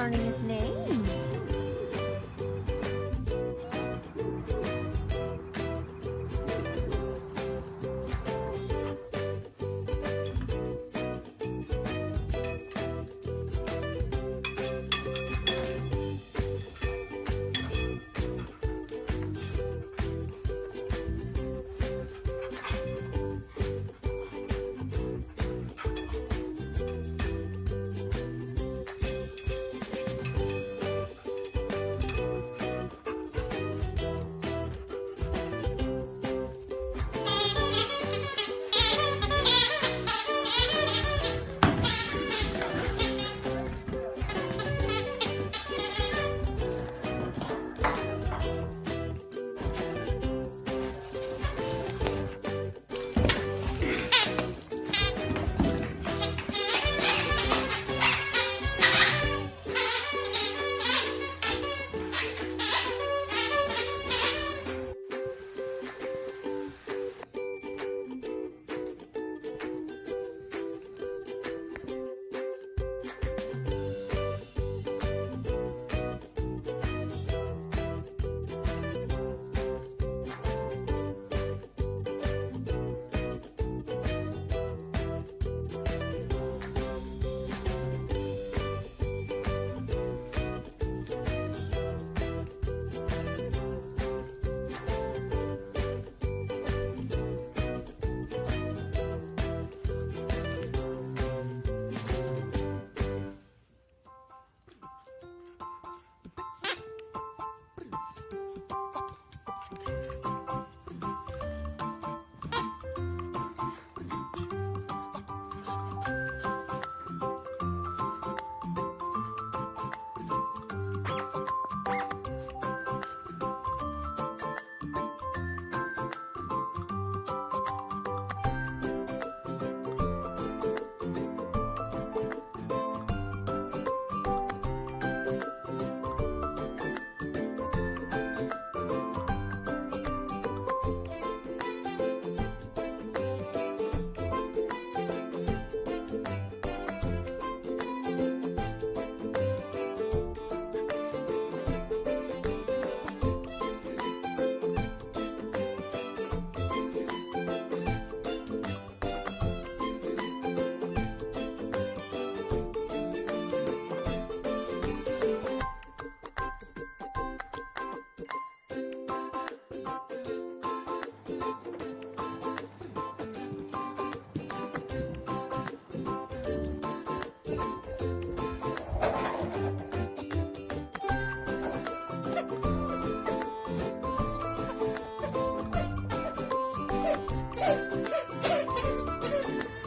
learning his name? フフフフフ。